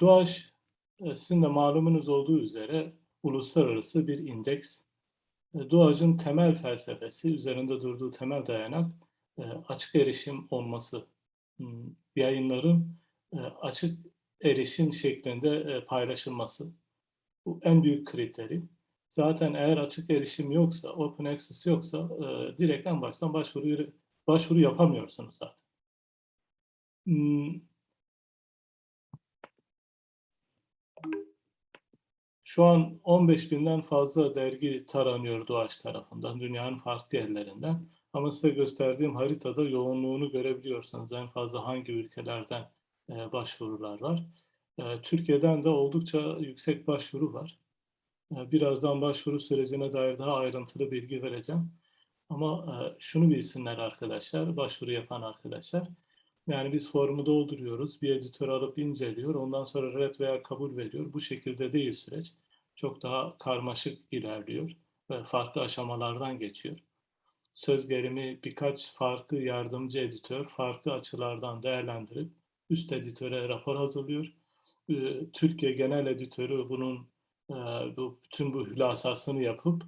DOAŞ e, sizin de malumunuz olduğu üzere uluslararası bir indeks. E, temel felsefesi, üzerinde durduğu temel dayanak e, açık erişim olması. Hmm, Yayınların e, açık erişim şeklinde e, paylaşılması. Bu en büyük kriteri. Zaten eğer açık erişim yoksa, open access yoksa e, direkt en baştan başvuru başvuru yapamıyorsunuz zaten. Şu an 15 binden fazla dergi taranıyor Doğaç tarafından, dünyanın farklı yerlerinden. Ama size gösterdiğim haritada yoğunluğunu görebiliyorsanız en fazla hangi ülkelerden e, başvurular var. E, Türkiye'den de oldukça yüksek başvuru var. E, birazdan başvuru sürecine dair daha ayrıntılı bilgi vereceğim. Ama e, şunu bilsinler arkadaşlar, başvuru yapan arkadaşlar. Yani biz formu dolduruyoruz, bir editör alıp inceliyor, ondan sonra red veya kabul veriyor. Bu şekilde değil süreç. Çok daha karmaşık ilerliyor ve farklı aşamalardan geçiyor. Söz gelimi birkaç farklı yardımcı editör farklı açılardan değerlendirip üst editöre rapor hazırlıyor. Ee, Türkiye Genel Editörü bunun e, bütün bu hülasasını yapıp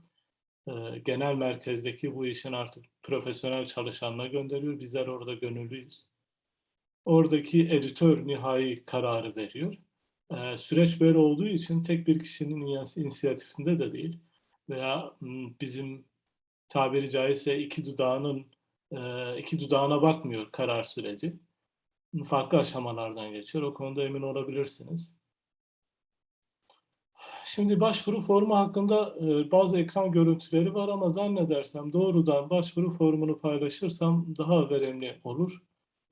e, genel merkezdeki bu işin artık profesyonel çalışanına gönderiyor. Bizler orada gönüllüyüz. Oradaki editör nihai kararı veriyor. Ee, süreç böyle olduğu için tek bir kişinin inisiyatifinde de değil veya bizim tabiri caizse iki dudağının e, iki dudağına bakmıyor karar süreci. Farklı aşamalardan geçiyor. O konuda emin olabilirsiniz. Şimdi başvuru formu hakkında e, bazı ekran görüntüleri var ama zannedersem doğrudan başvuru formunu paylaşırsam daha verimli olur.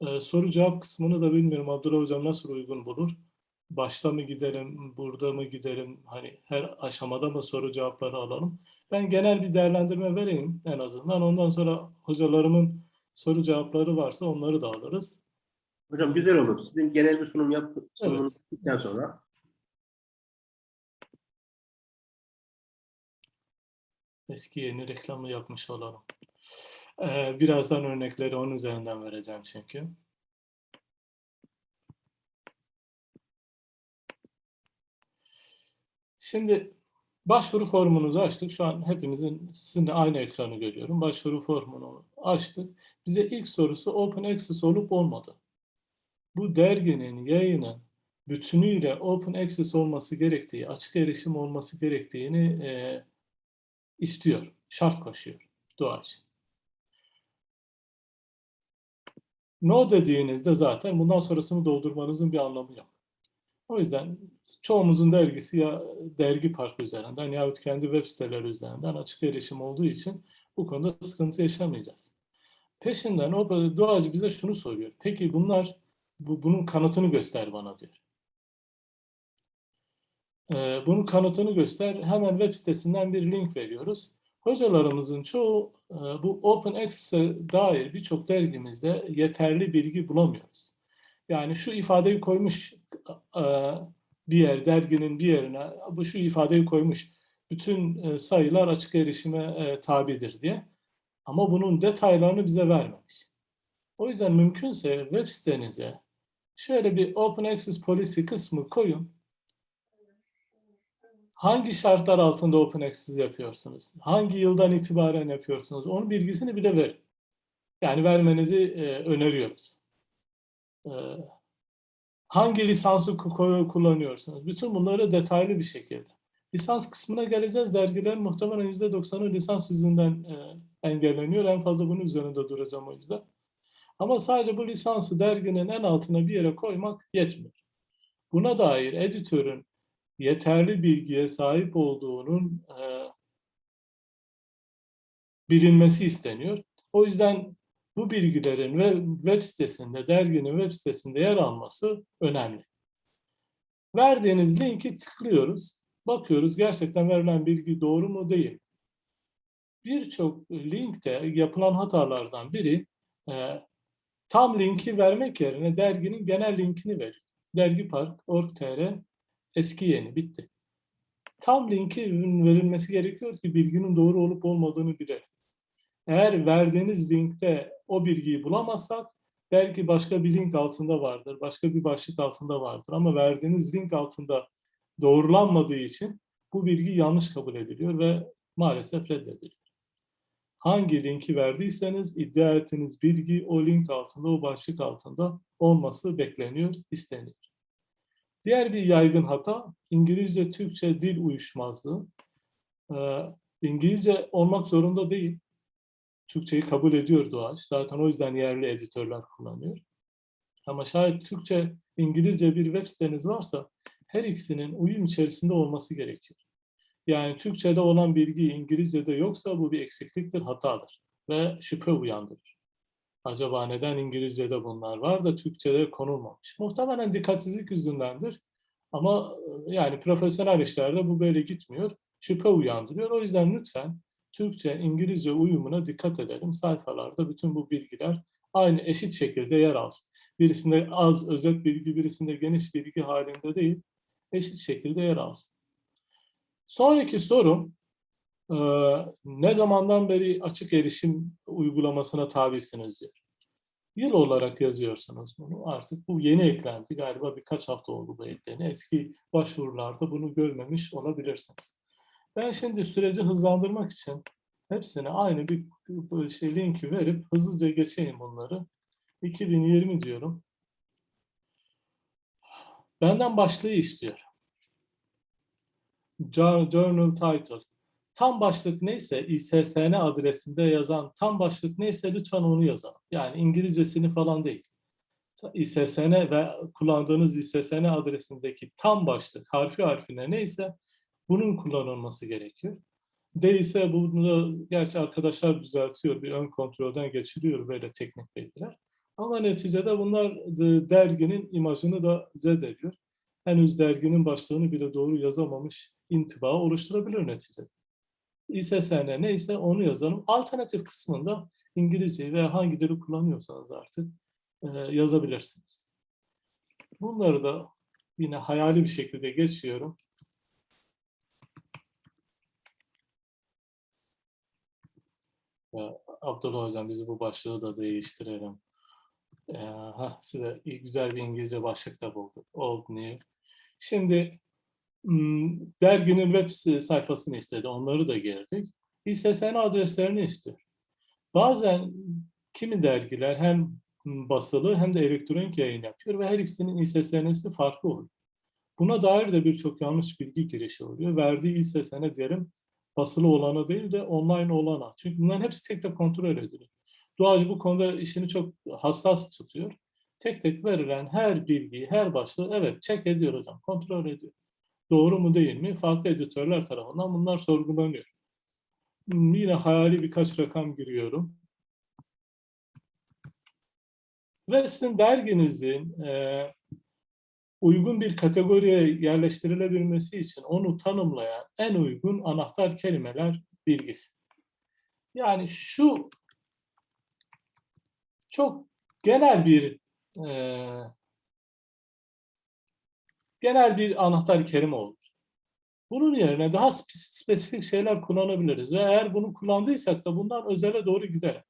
E, soru cevap kısmını da bilmiyorum Abdullah Hocam nasıl uygun bulur. Başta mı gidelim, burada mı gidelim, hani her aşamada mı soru cevapları alalım. Ben genel bir değerlendirme vereyim en azından. Ondan sonra hocalarımın soru cevapları varsa onları da alırız. Hocam güzel olur. Sizin genel bir sunum yap sunumunuz Evet. sonra Eski yeni reklamı yapmış olalım. Ee, birazdan örnekleri onun üzerinden vereceğim çünkü. Şimdi başvuru formumuzu açtık. Şu an hepimizin sizinle aynı ekranı görüyorum. Başvuru formunu açtık. Bize ilk sorusu Open Access olup olmadı. Bu derginin, yayının bütünüyle Open Access olması gerektiği, açık erişim olması gerektiğini e, istiyor, şart koşuyor Doğaç. No dediğinizde zaten bundan sonrasını doldurmanızın bir anlamı yok. O yüzden çoğumuzun dergisi ya dergi parkı üzerinden yahut kendi web siteleri üzerinden açık erişim olduğu için bu konuda sıkıntı yaşamayacağız. Peşinden o doğacı bize şunu soruyor. Peki bunlar bu, bunun kanıtını göster bana diyor. Ee, bunun kanıtını göster. Hemen web sitesinden bir link veriyoruz. Hocalarımızın çoğu e, bu Open Access'e dair birçok dergimizde yeterli bilgi bulamıyoruz. Yani şu ifadeyi koymuş e, bir yer, derginin bir yerine bu şu ifadeyi koymuş. Bütün e, sayılar açık erişime tabidir diye. Ama bunun detaylarını bize vermemiş. O yüzden mümkünse web sitenize şöyle bir Open Access Policy kısmı koyun. Hangi şartlar altında Open Access yapıyorsunuz? Hangi yıldan itibaren yapıyorsunuz? Onun bilgisini bile verin. Yani vermenizi e, öneriyoruz. E, hangi lisansı kullanıyorsunuz? Bütün bunları detaylı bir şekilde. Lisans kısmına geleceğiz. Dergilerin muhtemelen %90'ı lisans yüzünden e, engelleniyor. En fazla bunun üzerinde duracağım o yüzden. Ama sadece bu lisansı derginin en altına bir yere koymak yetmiyor. Buna dair editörün yeterli bilgiye sahip olduğunun e, bilinmesi isteniyor. O yüzden bu bilgilerin ve web sitesinde, derginin web sitesinde yer alması önemli. Verdiğiniz linki tıklıyoruz. Bakıyoruz gerçekten verilen bilgi doğru mu değil. Birçok linkte yapılan hatalardan biri e, tam linki vermek yerine derginin genel linkini veriyor. Dergipark.org.tr eski yeni bitti. Tam linki verilmesi gerekiyor ki bilginin doğru olup olmadığını bilelim. Eğer verdiğiniz linkte o bilgiyi bulamazsak belki başka bir link altında vardır, başka bir başlık altında vardır ama verdiğiniz link altında doğrulanmadığı için bu bilgi yanlış kabul ediliyor ve maalesef reddediliyor. Hangi linki verdiyseniz iddia ettiğiniz bilgi o link altında, o başlık altında olması bekleniyor, isteniyor. Diğer bir yaygın hata İngilizce-Türkçe dil uyuşmazlığı. Ee, İngilizce olmak zorunda değil. Türkçeyi kabul ediyor Doğaç. Zaten o yüzden yerli editörler kullanıyor. Ama şayet Türkçe, İngilizce bir web siteniz varsa her ikisinin uyum içerisinde olması gerekiyor. Yani Türkçe'de olan bilgi İngilizce'de yoksa bu bir eksikliktir, hatadır ve şüphe uyandırır. Acaba neden İngilizce'de bunlar var da Türkçe'de konulmamış? Muhtemelen dikkatsizlik yüzündendir. Ama e, yani profesyonel işlerde bu böyle gitmiyor. Şüphe uyandırıyor. O yüzden lütfen Türkçe, İngilizce uyumuna dikkat edelim. Sayfalarda bütün bu bilgiler aynı eşit şekilde yer alsın. Birisinde az özet bilgi, birisinde geniş bilgi halinde değil, eşit şekilde yer alsın. Sonraki sorum, ne zamandan beri açık erişim uygulamasına tabisiniz diyor. Yıl olarak yazıyorsunuz bunu. Artık bu yeni eklendi. Galiba birkaç hafta oldu bu ekleni. Eski başvurularda bunu görmemiş olabilirsiniz. Ben şimdi süreci hızlandırmak için hepsine aynı bir şey linki verip hızlıca geçeyim bunları. 2020 diyorum. Benden başlığı istiyor. Journal title. Tam başlık neyse ISSN adresinde yazan tam başlık neyse lütfen onu yazalım. Yani İngilizcesini falan değil. ISSN ve kullandığınız ISSN adresindeki tam başlık harfi harfine neyse bunun kullanılması gerekiyor. Değilse bunu gerçi arkadaşlar düzeltiyor, bir ön kontrolden geçiriyor böyle teknik bilgiler. Ama neticede bunlar derginin imajını da zedeliyor. Henüz derginin başlığını bile doğru yazamamış intiba oluşturabilir neticede. İSSN neyse onu yazalım. Alternatif kısmında İngilizce veya hangi dili kullanıyorsanız artık e, yazabilirsiniz. Bunları da yine hayali bir şekilde geçiyorum. Abdullah Hocam bizi bu başlığı da değiştirelim. Ee, heh, size güzel bir İngilizce başlık da bulduk. Old New. Şimdi derginin web sayfasını istedi. Onları da girdik. İSSN adreslerini istiyor. Bazen kimi dergiler hem basılı hem de elektronik yayın yapıyor ve her ikisinin İSSN'si farklı oluyor. Buna dair de birçok yanlış bilgi girişi oluyor. Verdiği İSSN diyelim basılı olana değil de online olana. Çünkü bunların hepsi tek tek kontrol ediliyor. Doğacı bu konuda işini çok hassas tutuyor. Tek tek verilen her bilgiyi, her başlığı evet check ediyor hocam, kontrol ediyor. Doğru mu değil mi? Farklı editörler tarafından bunlar sorgulanıyor. Hmm, yine hayali birkaç rakam giriyorum. Ve sizin derginizin e, uygun bir kategoriye yerleştirilebilmesi için onu tanımlayan en uygun anahtar kelimeler bilgisi. Yani şu çok genel bir e, genel bir anahtar kelime olur. Bunun yerine daha spesifik şeyler kullanabiliriz. Ve eğer bunu kullandıysak da bundan özele doğru gidelim.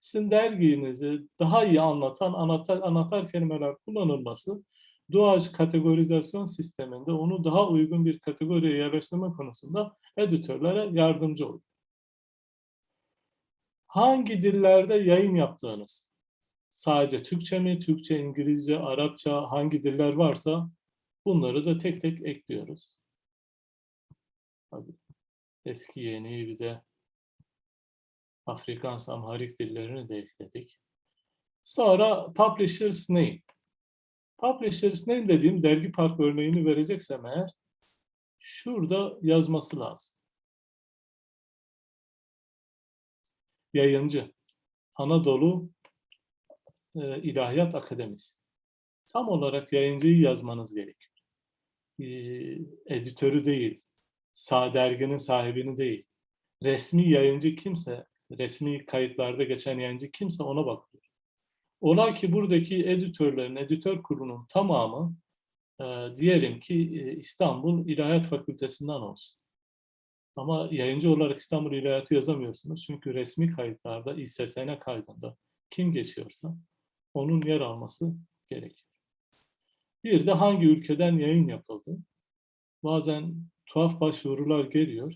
Sizin derginizi daha iyi anlatan anahtar, anahtar kelimeler kullanılması doğaç kategorizasyon sisteminde onu daha uygun bir kategoriye yerleştirme konusunda editörlere yardımcı olur. Hangi dillerde yayın yaptığınız, sadece Türkçe mi, Türkçe, İngilizce, Arapça hangi diller varsa Bunları da tek tek ekliyoruz. Hadi. Eski yeni bir de Afrikans Amharik dillerini de ekledik. Sonra Publisher's Name. Publisher's Name dediğim dergi park örneğini vereceksem eğer şurada yazması lazım. Yayıncı. Anadolu e, İlahiyat Akademisi. Tam olarak yayıncıyı yazmanız gerekiyor editörü değil, sağ derginin sahibini değil, resmi yayıncı kimse, resmi kayıtlarda geçen yayıncı kimse ona bakıyor. Ola ki buradaki editörlerin, editör kurulunun tamamı e, diyelim ki e, İstanbul İlahiyat Fakültesinden olsun. Ama yayıncı olarak İstanbul İlahiyatı yazamıyorsunuz. Çünkü resmi kayıtlarda, İSSN kaydında kim geçiyorsa onun yer alması gerekiyor. Bir de hangi ülkeden yayın yapıldı? Bazen tuhaf başvurular geliyor.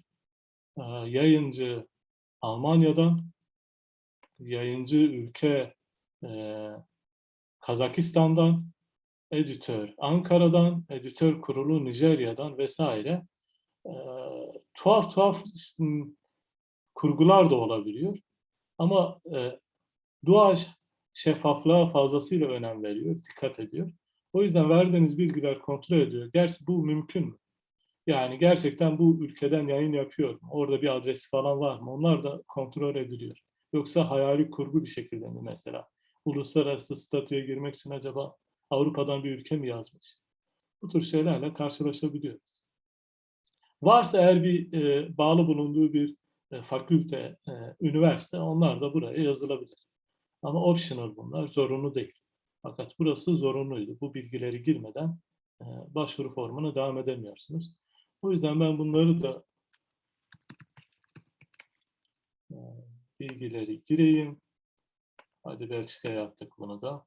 Ee, Yayıncı Almanya'dan, yayıncı ülke e, Kazakistan'dan, editör Ankara'dan, editör kurulu Nijerya'dan vesaire e, tuhaf tuhaf kurgular da olabiliyor. Ama e, dua şeffaflığa fazlasıyla önem veriyor, dikkat ediyor. O yüzden verdiğiniz bilgiler kontrol ediyor. Gerçi bu mümkün mü? Yani gerçekten bu ülkeden yayın yapıyor mu? Orada bir adresi falan var mı? Onlar da kontrol ediliyor. Yoksa hayali kurgu bir şekilde mi mesela? Uluslararası statüye girmek için acaba Avrupa'dan bir ülke mi yazmış? Bu tür şeylerle karşılaşabiliyoruz. Varsa eğer bir e, bağlı bulunduğu bir e, fakülte, e, üniversite onlar da buraya yazılabilir. Ama optional bunlar, zorunlu değil. Fakat burası zorunluydu. Bu bilgileri girmeden e, başvuru formuna devam edemiyorsunuz. O yüzden ben bunları da e, bilgileri gireyim. Hadi Belçika'ya yaptık bunu da.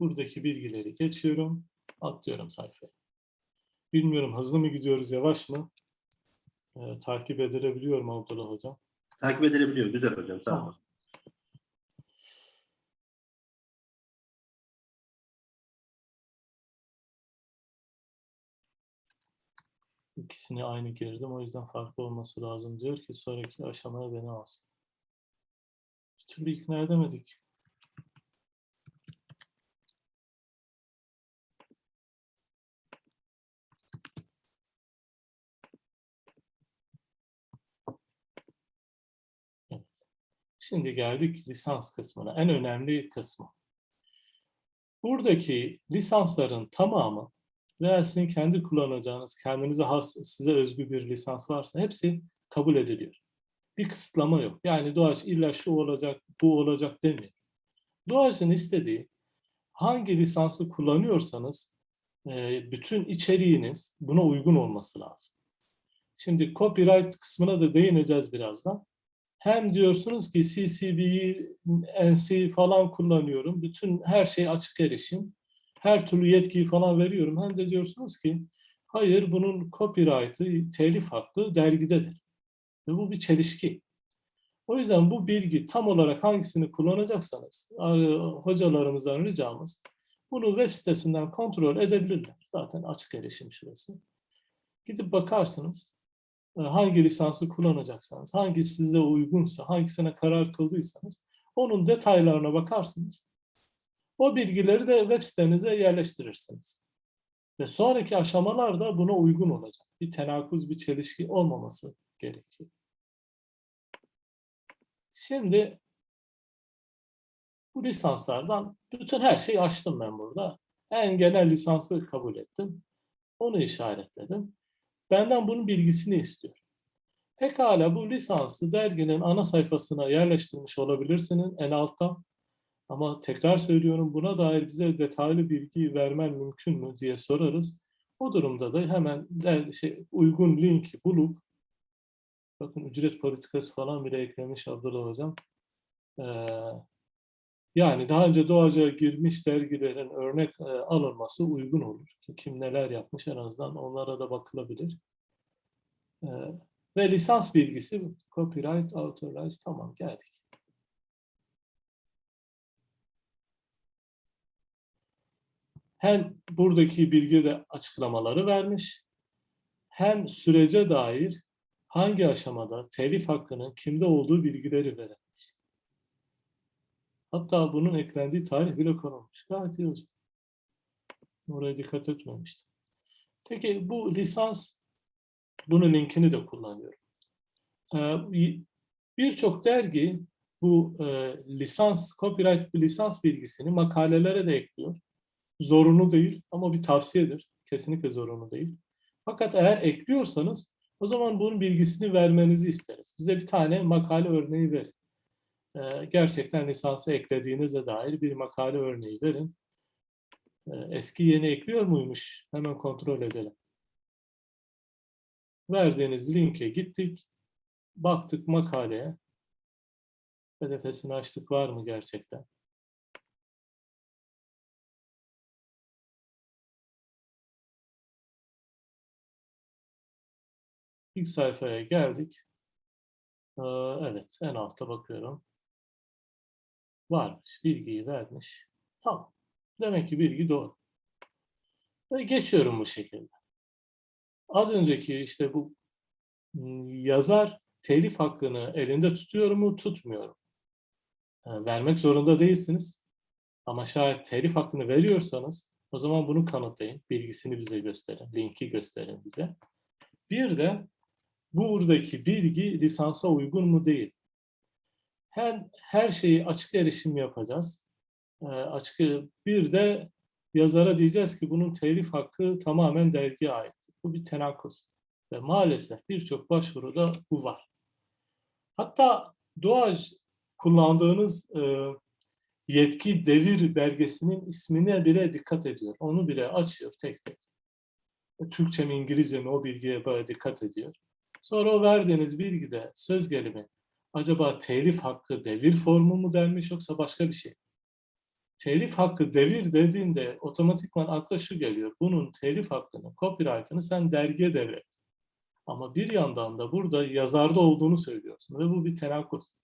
Buradaki bilgileri geçiyorum. Atlıyorum sayfaya. Bilmiyorum hızlı mı gidiyoruz, yavaş mı? E, takip edilebiliyor mu Abdullah Hocam? Takip edilebiliyor. Güzel hocam. Sağ Tamam. İkisini aynı girdim. O yüzden farklı olması lazım. Diyor ki sonraki aşamaya beni alsın. Bir türlü ikna edemedik. Evet. Şimdi geldik lisans kısmına. En önemli kısmı. Buradaki lisansların tamamı veya sizin kendi kullanacağınız, kendinize has, size özgü bir lisans varsa hepsi kabul ediliyor. Bir kısıtlama yok. Yani Doğaç illa şu olacak, bu olacak demiyor. Doğaç'ın istediği hangi lisansı kullanıyorsanız e, bütün içeriğiniz buna uygun olması lazım. Şimdi copyright kısmına da değineceğiz birazdan. Hem diyorsunuz ki CCB'yi, NC falan kullanıyorum. Bütün her şey açık erişim her türlü yetkiyi falan veriyorum. Hem de diyorsunuz ki hayır bunun copyright'ı, telif hakkı dergidedir. Ve bu bir çelişki. O yüzden bu bilgi tam olarak hangisini kullanacaksanız hocalarımızdan ricamız bunu web sitesinden kontrol edebilirler. Zaten açık erişim şurası. Gidip bakarsınız hangi lisansı kullanacaksanız, hangisi size uygunsa, hangisine karar kıldıysanız onun detaylarına bakarsınız. O bilgileri de web sitenize yerleştirirsiniz. Ve sonraki aşamalarda buna uygun olacak. Bir tenakuz, bir çelişki olmaması gerekiyor. Şimdi bu lisanslardan bütün her şeyi açtım ben burada. En genel lisansı kabul ettim. Onu işaretledim. Benden bunun bilgisini istiyor. Pekala bu lisansı derginin ana sayfasına yerleştirmiş olabilirsiniz en altta. Ama tekrar söylüyorum buna dair bize detaylı bilgi vermen mümkün mü diye sorarız. O durumda da hemen şey, uygun linki bulup bakın ücret politikası falan bile eklemiş Abdullah Hocam. Ee, yani daha önce doğaca girmiş dergilerin örnek e, alınması uygun olur. Kim neler yapmış en azından onlara da bakılabilir. Ee, ve lisans bilgisi copyright, authorized tamam geldik. Hem buradaki bilgi açıklamaları vermiş, hem sürece dair hangi aşamada telif hakkının kimde olduğu bilgileri verilmiş. Hatta bunun eklendiği tarih bile konulmuş. Gayet iyi hocam. Oraya dikkat etmemiştim. Peki bu lisans, bunun linkini de kullanıyorum. Ee, Birçok dergi bu e, lisans, copyright lisans bilgisini makalelere de ekliyor zorunlu değil ama bir tavsiyedir. Kesinlikle zorunlu değil. Fakat eğer ekliyorsanız o zaman bunun bilgisini vermenizi isteriz. Bize bir tane makale örneği verin. Ee, gerçekten lisansı eklediğinize dair bir makale örneği verin. Ee, eski yeni ekliyor muymuş? Hemen kontrol edelim. Verdiğiniz linke gittik. Baktık makaleye. PDF'sini açtık var mı gerçekten? İlk sayfaya geldik. Ee, evet, en altta bakıyorum. Varmış, bilgiyi vermiş. Tamam. Demek ki bilgi doğru. Ve geçiyorum bu şekilde. Az önceki işte bu m, yazar telif hakkını elinde tutuyor mu, tutmuyor mu? E, vermek zorunda değilsiniz. Ama şayet telif hakkını veriyorsanız o zaman bunu kanıtlayın. Bilgisini bize gösterin, linki gösterin bize. Bir de buradaki bilgi lisansa uygun mu değil. Hem her şeyi açık erişim yapacağız. E, açık bir de yazara diyeceğiz ki bunun telif hakkı tamamen dergiye ait. Bu bir tenakuz. Ve maalesef birçok başvuruda bu var. Hatta Doğaç kullandığınız e, yetki devir belgesinin ismine bile dikkat ediyor. Onu bile açıyor tek tek. E, Türkçe mi İngilizce mi o bilgiye böyle dikkat ediyor. Sonra o verdiğiniz bilgide söz gelimi acaba telif hakkı devir formu mu denmiş yoksa başka bir şey. Telif hakkı devir dediğinde otomatikman akla şu geliyor. Bunun telif hakkını, copyright'ını sen dergiye devret. Ama bir yandan da burada yazarda olduğunu söylüyorsun ve bu bir tenakuz.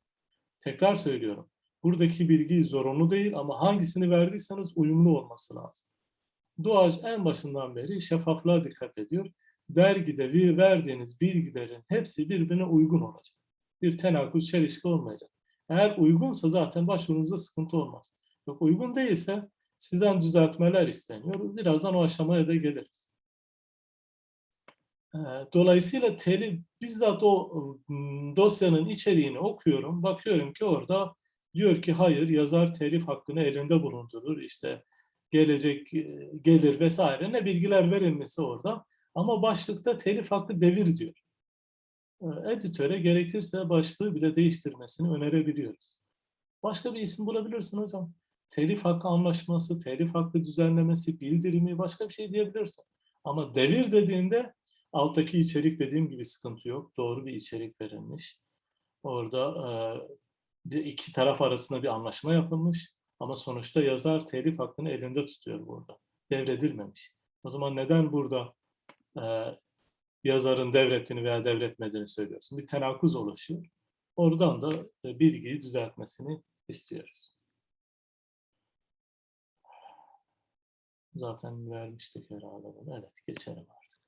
Tekrar söylüyorum. Buradaki bilgi zorunlu değil ama hangisini verdiyseniz uyumlu olması lazım. Doğaç en başından beri şeffaflığa dikkat ediyor. Dergide bir verdiğiniz bilgilerin hepsi birbirine uygun olacak. Bir tenakuz, çelişki olmayacak. Eğer uygunsa zaten başvurunuzda sıkıntı olmaz. Yok uygun değilse sizden düzeltmeler isteniyor. Birazdan o aşamaya da geliriz. Ee, Dolayısıyla telif, bizzat o ım, dosyanın içeriğini okuyorum. Bakıyorum ki orada diyor ki hayır yazar telif hakkını elinde bulundurur. İşte gelecek e, gelir vesaire ne bilgiler verilmesi orada. Ama başlıkta telif hakkı devir diyor. Ee, Editöre gerekirse başlığı bile değiştirmesini önerebiliyoruz. Başka bir isim bulabilirsin hocam. Telif hakkı anlaşması, telif hakkı düzenlemesi, bildirimi başka bir şey diyebilirsin. Ama devir dediğinde alttaki içerik dediğim gibi sıkıntı yok. Doğru bir içerik verilmiş. Orada e, iki taraf arasında bir anlaşma yapılmış. Ama sonuçta yazar telif hakkını elinde tutuyor burada. Devredilmemiş. O zaman neden burada e, yazarın devrettiğini veya devretmediğini söylüyorsun? Bir tenakuz oluşuyor. Oradan da e, bilgiyi düzeltmesini istiyoruz. Zaten vermiştik herhalde bunu. Evet, geçelim artık.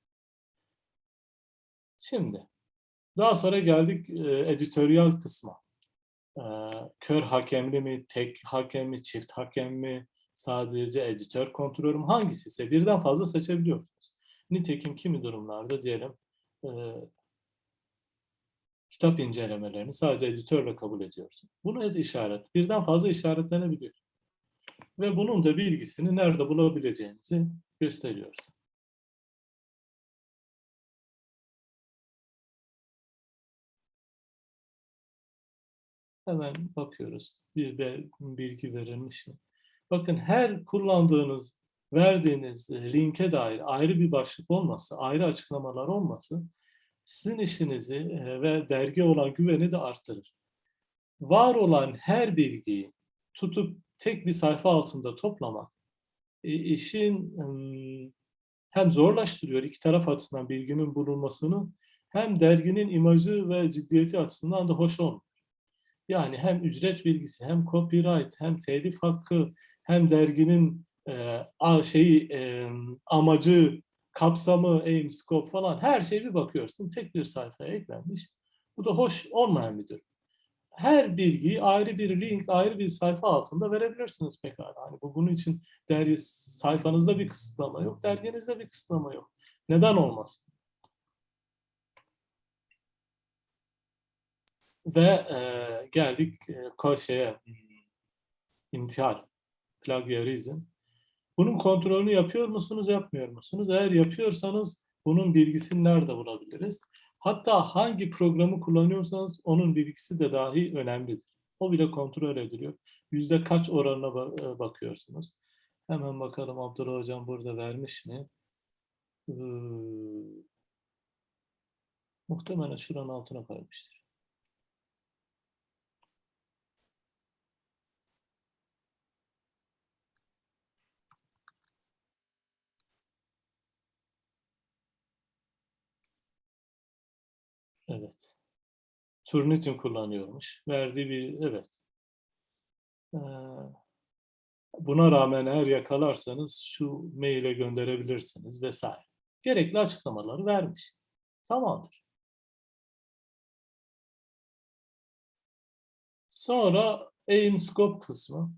Şimdi, daha sonra geldik e, editoryal kısma. E, kör hakemli mi, tek hakem mi, çift hakem mi, sadece editör kontrolü mü, hangisi ise birden fazla seçebiliyorsunuz. Nitekim kimi durumlarda diyelim e, kitap incelemelerini sadece editörle kabul ediyorsun. Bunu ed işaret, birden fazla işaretlenebiliyor. Ve bunun da bilgisini nerede bulabileceğinizi gösteriyoruz. Hemen bakıyoruz. Bir bilgi verilmiş mi? Bakın her kullandığınız, verdiğiniz e, linke dair ayrı bir başlık olması, ayrı açıklamalar olması sizin işinizi e, ve dergi olan güveni de arttırır. Var olan her bilgiyi tutup tek bir sayfa altında toplamak e, işin hem zorlaştırıyor iki taraf açısından bilginin bulunmasını hem derginin imajı ve ciddiyeti açısından da hoş olmuyor. Yani hem ücret bilgisi, hem copyright, hem telif hakkı, hem derginin e, şeyi e, amacı, kapsamı, aim, scope falan her şeye bir bakıyorsun. Tek bir sayfaya eklenmiş. Bu da hoş olmayan bir durum. Her bilgiyi ayrı bir link, ayrı bir sayfa altında verebilirsiniz pekala. Hani bu bunun için dergi sayfanızda bir kısıtlama yok, derginizde bir kısıtlama yok. Neden olmasın? Ve e, geldik e, ko- şeye, hmm, intihal, plagiarizm. Bunun kontrolünü yapıyor musunuz, yapmıyor musunuz? Eğer yapıyorsanız bunun bilgisini nerede bulabiliriz? Hatta hangi programı kullanıyorsanız onun bilgisi de dahi önemlidir. O bile kontrol ediliyor. Yüzde kaç oranına e, bakıyorsunuz? Hemen bakalım Abdullah Hocam burada vermiş mi? Ee, muhtemelen şuranın altına koymuştur. Evet. Turnitin kullanıyormuş. Verdiği bir evet. Buna rağmen eğer yakalarsanız şu maile gönderebilirsiniz vesaire. Gerekli açıklamaları vermiş. Tamamdır. Sonra aim scope kısmı.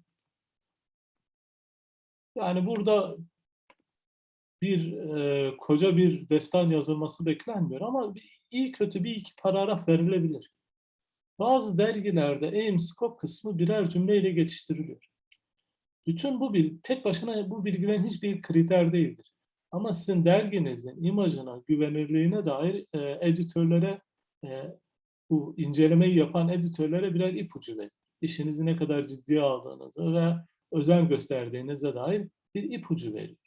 Yani burada bir e, koca bir destan yazılması beklenmiyor ama bir, iyi kötü bir iki paragraf verilebilir. Bazı dergilerde aim scope kısmı birer cümleyle geçiştiriliyor. Bütün bu bil, tek başına bu bilgilerin hiçbir kriter değildir. Ama sizin derginizin imajına, güvenirliğine dair e, editörlere, e, bu incelemeyi yapan editörlere birer ipucu verir. İşinizi ne kadar ciddiye aldığınızı ve özen gösterdiğinize dair bir ipucu verir.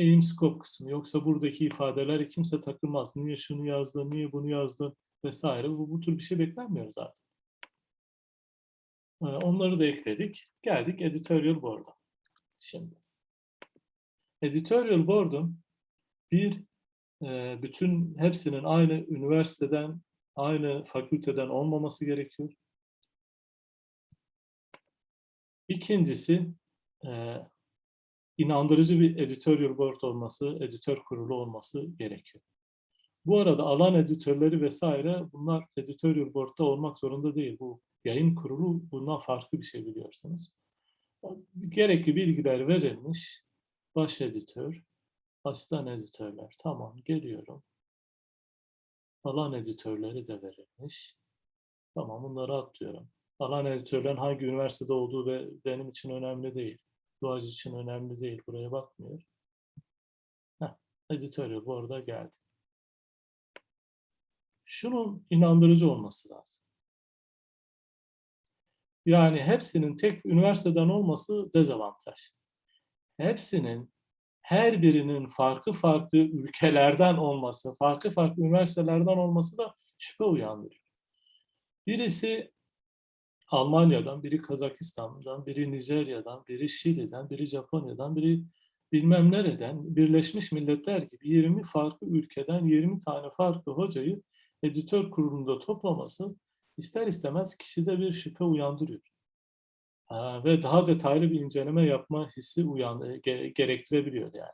Aim scope kısmı. Yoksa buradaki ifadeleri kimse takılmaz. Niye şunu yazdın, niye bunu yazdın vesaire. Bu, bu tür bir şey beklenmiyor zaten. Ee, Onları da ekledik. Geldik editorial board'a. Şimdi. Editorial board'un bir e, bütün hepsinin aynı üniversiteden, aynı fakülteden olmaması gerekiyor. İkincisi e, inandırıcı bir editorial board olması, editör kurulu olması gerekiyor. Bu arada alan editörleri vesaire bunlar editorial board'da olmak zorunda değil. Bu yayın kurulu bundan farklı bir şey biliyorsunuz. Gerekli bilgiler verilmiş. Baş editör, asistan editörler. Tamam geliyorum. Alan editörleri de verilmiş. Tamam bunları atlıyorum. Alan editörlerin hangi üniversitede olduğu ve benim için önemli değil. Doğacı için önemli değil. Buraya bakmıyor. Heh, editorial bu arada geldi. Şunun inandırıcı olması lazım. Yani hepsinin tek üniversiteden olması dezavantaj. Hepsinin her birinin farklı farklı ülkelerden olması, farklı farklı üniversitelerden olması da şüphe uyandırıyor. Birisi Almanya'dan, biri Kazakistan'dan, biri Nijerya'dan, biri Şili'den, biri Japonya'dan, biri bilmem nereden, Birleşmiş Milletler gibi 20 farklı ülkeden 20 tane farklı hocayı editör kurulunda toplaması ister istemez kişide bir şüphe uyandırıyor. Ha, ve daha detaylı bir inceleme yapma hissi uyan, ge- gerektirebiliyor yani.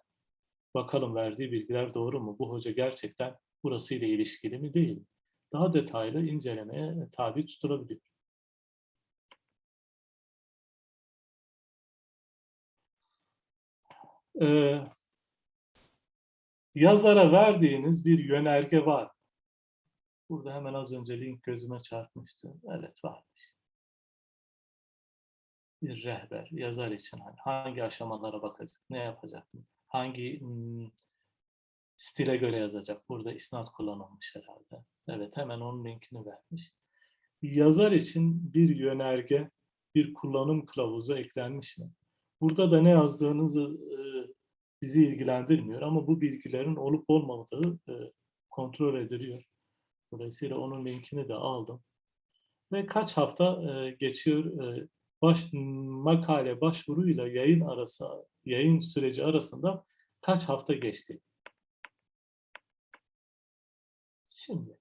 Bakalım verdiği bilgiler doğru mu? Bu hoca gerçekten burasıyla ilişkili mi değil? Daha detaylı incelemeye tabi tutulabiliyor. Ee, yazara verdiğiniz bir yönerge var. Burada hemen az önce link gözüme çarpmıştı. Evet varmış. Bir rehber yazar için hani hangi aşamalara bakacak, ne yapacak, hangi hmm, stile göre yazacak. Burada isnat kullanılmış herhalde. Evet hemen onun linkini vermiş. Yazar için bir yönerge, bir kullanım kılavuzu eklenmiş mi? Burada da ne yazdığınızı e, bizi ilgilendirmiyor ama bu bilgilerin olup olmadığı e, kontrol ediliyor. Dolayısıyla onun linkini de aldım. Ve kaç hafta e, geçiyor e, baş, makale başvuruyla yayın arası yayın süreci arasında kaç hafta geçti? Şimdi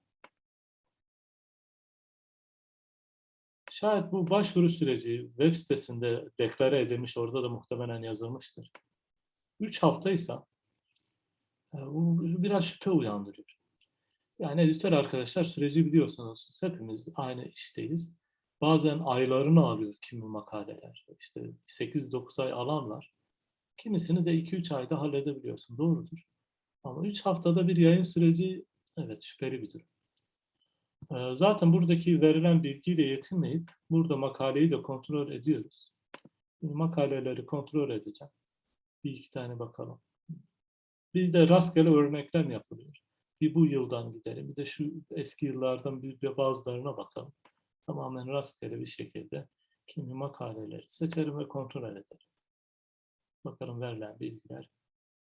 şayet bu başvuru süreci web sitesinde deklare edilmiş orada da muhtemelen yazılmıştır. 3 haftaysa e, bu biraz şüphe uyandırıyor. Yani editör arkadaşlar süreci biliyorsunuz. Hepimiz aynı işteyiz. Bazen aylarını alıyor kimi makaleler. İşte 8-9 ay alanlar. Kimisini de 2-3 ayda halledebiliyorsun. Doğrudur. Ama 3 haftada bir yayın süreci evet şüpheli bir durum. Ee, Zaten buradaki verilen bilgiyle yetinmeyip burada makaleyi de kontrol ediyoruz. Makaleleri kontrol edeceğim. Bir iki tane bakalım. Bir de rastgele örneklem yapılıyor. Bir bu yıldan gidelim. Bir de şu eski yıllardan bir, bir bazılarına bakalım. Tamamen rastgele bir şekilde kimi makaleleri seçerim ve kontrol ederim. Bakalım verilen bilgiler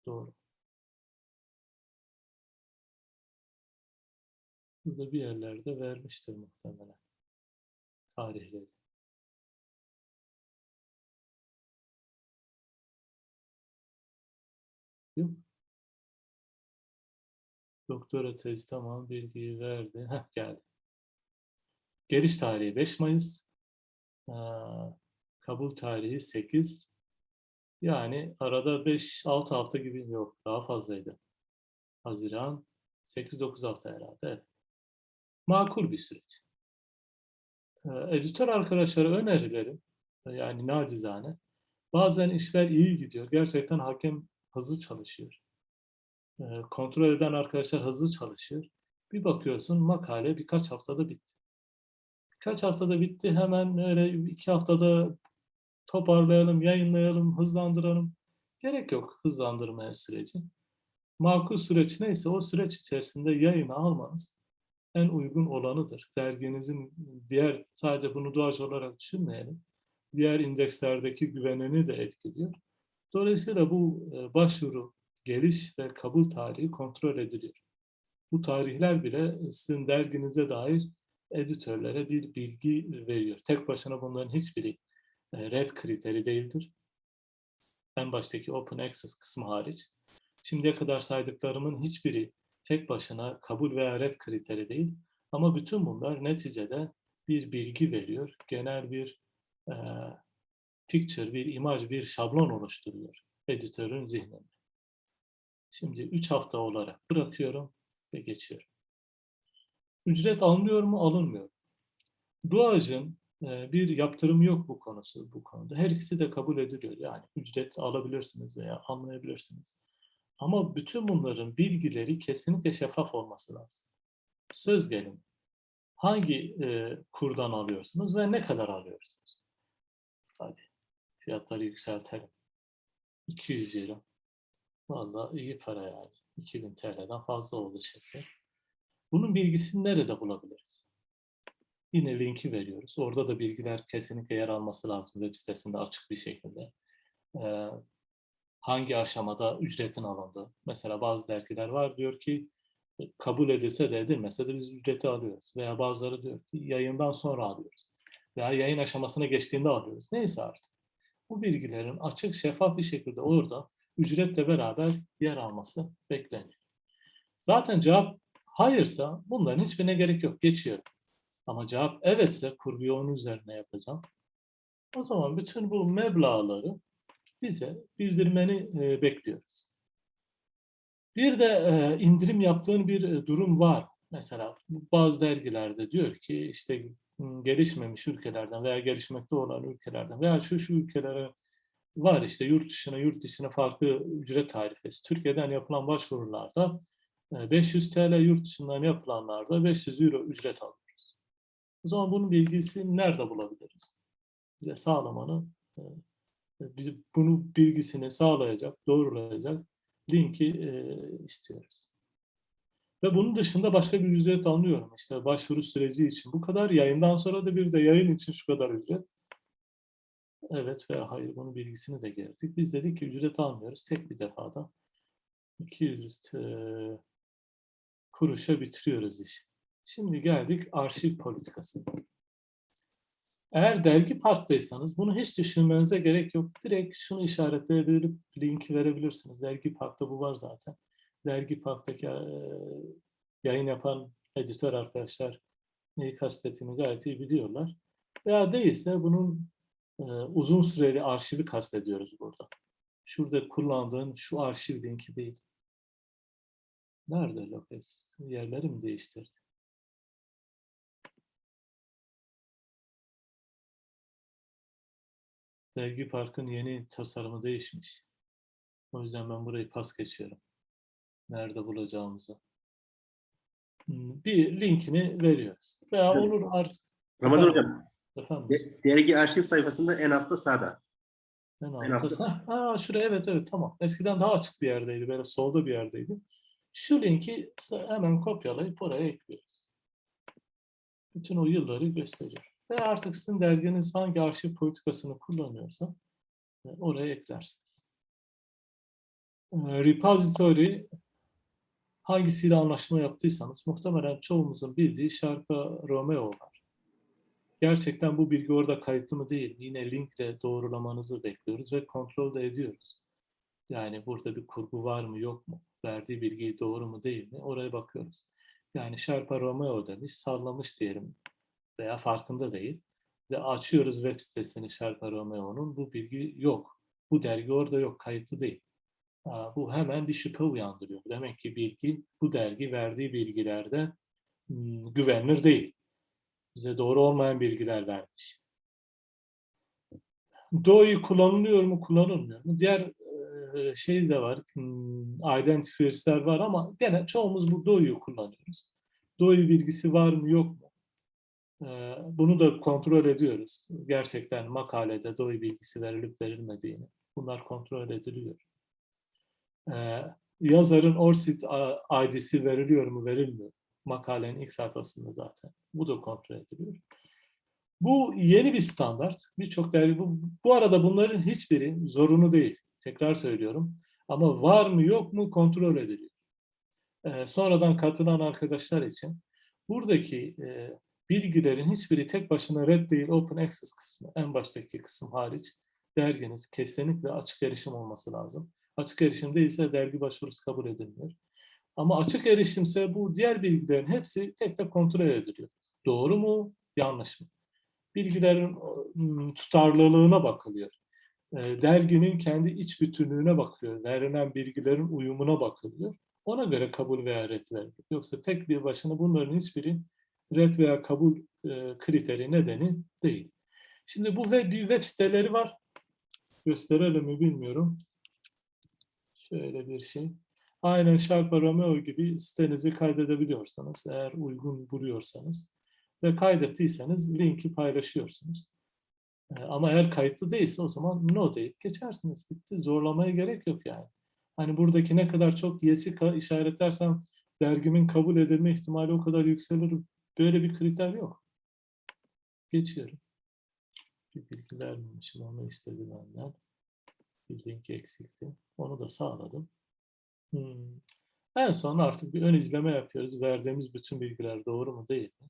doğru. Burada bir yerlerde vermiştir muhtemelen tarihleri. Yok. Doktora tezi tamam bilgiyi verdi. Heh, geldi. Geliş tarihi 5 Mayıs. Ee, kabul tarihi 8. Yani arada 5-6 hafta gibi yok. Daha fazlaydı. Haziran 8-9 hafta herhalde. Evet. Makul bir süreç. Ee, editör arkadaşlara önerilerim. Yani nacizane. Bazen işler iyi gidiyor. Gerçekten hakem hızlı çalışıyor. Ee, kontrol eden arkadaşlar hızlı çalışıyor. Bir bakıyorsun makale birkaç haftada bitti. Birkaç haftada bitti. Hemen öyle iki haftada toparlayalım, yayınlayalım, hızlandıralım. Gerek yok hızlandırmaya süreci. Makul süreç neyse o süreç içerisinde yayını almanız en uygun olanıdır. Derginizin diğer, sadece bunu doğaç olarak düşünmeyelim. Diğer indekslerdeki güvenini de etkiliyor. Dolayısıyla bu e, başvuru, geliş ve kabul tarihi kontrol ediliyor. Bu tarihler bile sizin derginize dair editörlere bir bilgi veriyor. Tek başına bunların hiçbiri e, red kriteri değildir. En baştaki open access kısmı hariç. Şimdiye kadar saydıklarımın hiçbiri tek başına kabul veya red kriteri değil. Ama bütün bunlar neticede bir bilgi veriyor. Genel bir e, picture, bir imaj, bir şablon oluşturuyor editörün zihninde. Şimdi 3 hafta olarak bırakıyorum ve geçiyorum. Ücret alınıyor mu? Alınmıyor. Duacın e, bir yaptırım yok bu konusu bu konuda. Her ikisi de kabul ediliyor. Yani ücret alabilirsiniz veya almayabilirsiniz. Ama bütün bunların bilgileri kesinlikle şeffaf olması lazım. Söz gelin. Hangi e, kurdan alıyorsunuz ve ne kadar alıyorsunuz? Hadi fiyatları yükseltelim. 200 euro. Vallahi iyi para yani. 2000 TL'den fazla oldu şekli. Bunun bilgisini nerede bulabiliriz? Yine linki veriyoruz. Orada da bilgiler kesinlikle yer alması lazım web sitesinde açık bir şekilde. Ee, hangi aşamada ücretin alındı? Mesela bazı dergiler var diyor ki kabul edilse de edilmese de biz ücreti alıyoruz. Veya bazıları diyor ki yayından sonra alıyoruz. Veya yayın aşamasına geçtiğinde alıyoruz. Neyse artık. Bu bilgilerin açık, şeffaf bir şekilde orada ücretle beraber yer alması bekleniyor. Zaten cevap hayırsa bunların hiçbirine gerek yok. Geçiyor. Ama cevap evetse kurguyu onun üzerine yapacağım. O zaman bütün bu meblağları bize bildirmeni e, bekliyoruz. Bir de e, indirim yaptığın bir e, durum var. Mesela bazı dergilerde diyor ki işte gelişmemiş ülkelerden veya gelişmekte olan ülkelerden veya şu şu ülkelere var işte yurt dışına yurt dışına farklı ücret tarifesi. Türkiye'den yapılan başvurularda e, 500 TL yurt dışından yapılanlarda 500 euro ücret alıyoruz. O zaman bunun bilgisini nerede bulabiliriz? Bize sağlamanı e, bizi bunu bilgisini sağlayacak, doğrulayacak linki e, istiyoruz. Ve bunun dışında başka bir ücret almıyorum. İşte başvuru süreci için bu kadar. Yayından sonra da bir de yayın için şu kadar ücret. Evet veya hayır bunun bilgisini de girdik. Biz dedik ki ücret almıyoruz. Tek bir defada 200 e, kuruşa bitiriyoruz işi. Şimdi geldik arşiv politikası. Eğer dergi parktaysanız bunu hiç düşünmenize gerek yok. Direkt şunu işaretleyebilip linki verebilirsiniz. Dergi parkta bu var zaten. Dergi parktaki e, yayın yapan editör arkadaşlar neyi kastettiğini gayet iyi biliyorlar. Veya değilse bunun e, uzun süreli arşivi kastediyoruz burada. Şurada kullandığın şu arşiv linki değil. Nerede Lopez? Yerleri mi değiştirdi? Dergi Park'ın yeni tasarımı değişmiş. O yüzden ben burayı pas geçiyorum. Nerede bulacağımızı. Hmm, Bir linkini veriyoruz. Veya Evet. olur artık. Ramazan? Hocam, Efendim. de- dergi arşiv sayfasında en altta sağda. En En altta. altta. Ha, şuraya evet evet tamam. Eskiden daha açık bir yerdeydi. Böyle solda bir yerdeydi. Şu linki hemen kopyalayıp oraya ekliyoruz. Bütün o yılları gösteriyor. Ve artık sizin derginiz hangi arşiv politikasını kullanıyorsa e, oraya eklersiniz. E, Repository hangisiyle anlaşma yaptıysanız muhtemelen çoğumuzun bildiği şarkı Romeo var. Gerçekten bu bilgi orada kayıtlı mı değil? Yine linkle doğrulamanızı bekliyoruz ve kontrol de ediyoruz. Yani burada bir kurgu var mı yok mu? verdiği bilgi doğru mu değil mi? Oraya bakıyoruz. Yani Sherpa Romeo demiş, sallamış diyelim veya farkında değil. Ve açıyoruz web sitesini Sherpa Romeo'nun. Bu bilgi yok. Bu dergi orada yok, kayıtlı değil. Bu hemen bir şüphe uyandırıyor. Demek ki bilgi, bu dergi verdiği bilgilerde hmm, güvenilir değil. Bize doğru olmayan bilgiler vermiş. Doğu'yu kullanılıyor mu, kullanılmıyor mu? Diğer şey de var, hmm, identifiers'ler var ama gene çoğumuz bu Doğu'yu kullanıyoruz. Doğu bilgisi var mı, yok mu? Bunu da kontrol ediyoruz. Gerçekten makalede Doğu bilgisi verilip verilmediğini. Bunlar kontrol ediliyor. E, Yazarın ORCID ID'si veriliyor mu, verilmiyor? Makalenin ilk sayfasında zaten. Bu da kontrol ediliyor. Bu yeni bir standart. Birçok dergi bu, bu arada bunların hiçbiri zorunlu değil. Tekrar söylüyorum. Ama var mı yok mu kontrol ediliyor. Ee, sonradan katılan arkadaşlar için buradaki e, bilgilerin hiçbiri tek başına red değil open access kısmı en baştaki kısım hariç derginiz kesinlikle açık erişim olması lazım. Açık erişim değilse dergi başvurusu kabul edilmiyor. Ama açık erişimse bu diğer bilgilerin hepsi tek tek kontrol ediliyor. Doğru mu, yanlış mı? Bilgilerin ım, tutarlılığına bakılıyor. E, Derginin kendi iç bütünlüğüne bakılıyor. Verilen bilgilerin uyumuna bakılıyor. Ona göre kabul veya red veriliyor. Yoksa tek bir başına bunların hiçbiri red veya kabul e, kriteri nedeni değil. Şimdi bu web, web siteleri var. Gösterelim mi bilmiyorum. Şöyle bir şey. Aynen Sharpa Romeo gibi sitenizi kaydedebiliyorsanız, eğer uygun buluyorsanız ve kaydettiyseniz linki paylaşıyorsunuz. Ee, Ama eğer kayıtlı değilse o zaman no deyip geçersiniz. Bitti. Zorlamaya gerek yok yani. Hani buradaki ne kadar çok yes'i işaretlersem dergimin kabul edilme ihtimali o kadar yükselir. Böyle bir kriter yok. Geçiyorum. Bir bilgi vermemişim. Onu istedi benden. Bir link eksikti. Onu da sağladım. Hmm. En son artık bir ön izleme yapıyoruz. Verdiğimiz bütün bilgiler doğru mu değil mi?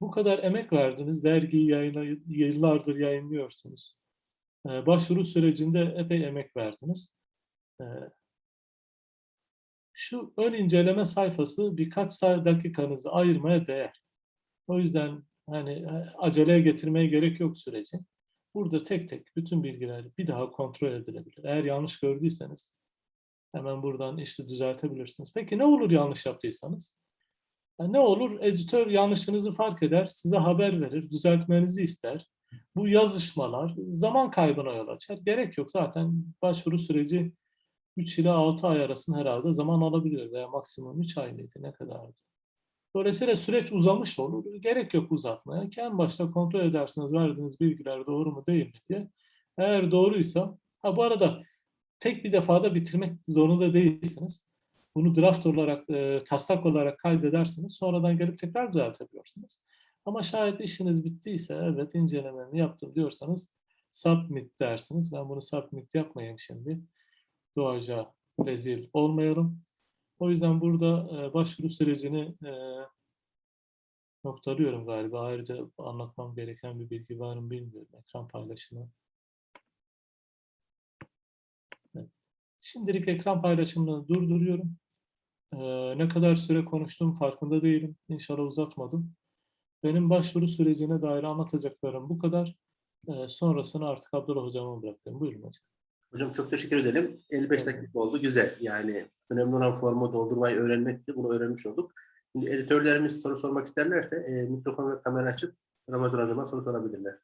Bu kadar emek verdiniz. Dergiyi yayına, yıllardır yayınlıyorsunuz. Ee, başvuru sürecinde epey emek verdiniz. Ee, şu ön inceleme sayfası birkaç dakikanızı ayırmaya değer. O yüzden hani e, aceleye getirmeye gerek yok süreci. Burada tek tek bütün bilgiler bir daha kontrol edilebilir. Eğer yanlış gördüyseniz hemen buradan işte düzeltebilirsiniz. Peki ne olur yanlış yaptıysanız? Yani ne olur? Editör yanlışınızı fark eder, size haber verir, düzeltmenizi ister. Bu yazışmalar zaman kaybına yol açar. Gerek yok zaten başvuru süreci 3 ile 6 ay arasında herhalde zaman alabiliyor veya maksimum 3 ay mıydı ne kadardı? Dolayısıyla süreç uzamış olur. Gerek yok uzatmaya. En başta kontrol edersiniz verdiğiniz bilgiler doğru mu değil mi diye. Eğer doğruysa, ha bu arada tek bir defada bitirmek zorunda değilsiniz. Bunu draft olarak, e, taslak olarak kaydedersiniz. Sonradan gelip tekrar düzeltebiliyorsunuz. Ama şayet işiniz bittiyse, evet incelememi yaptım diyorsanız submit dersiniz. Ben bunu submit yapmayayım şimdi. Doğaca rezil olmayalım. O yüzden burada e, başvuru sürecini e, noktalıyorum galiba. Ayrıca anlatmam gereken bir bilgi var mı bilmiyorum. Ekran paylaşımı. Evet. Şimdilik ekran paylaşımını durduruyorum. E, ne kadar süre konuştuğum farkında değilim. İnşallah uzatmadım. Benim başvuru sürecine dair anlatacaklarım bu kadar. E, sonrasını artık Abdullah Hocam'a bırakıyorum. Buyurun hocam. Hocam çok teşekkür edelim. 55 Evet. dakika oldu. Güzel. Yani önemli olan formu doldurmayı öğrenmekti. Bunu öğrenmiş olduk. Şimdi editörlerimiz soru sormak isterlerse e, mikrofon ve kamera açıp Ramazan Hocam'a soru sorabilirler.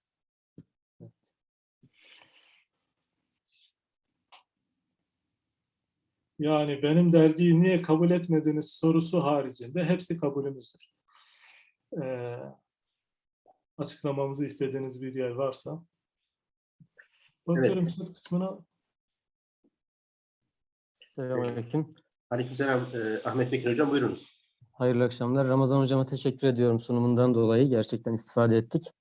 Yani benim dergiyi niye kabul etmediniz sorusu haricinde hepsi kabulümüzdür. Ee, açıklamamızı istediğiniz bir yer varsa. Bakıyorum chat kısmına. Selamünaleyküm. Aleykümselam e, Ahmet Bekir Hocam buyurunuz. Hayırlı akşamlar. Ramazan hocama teşekkür ediyorum sunumundan dolayı. Gerçekten istifade ettik.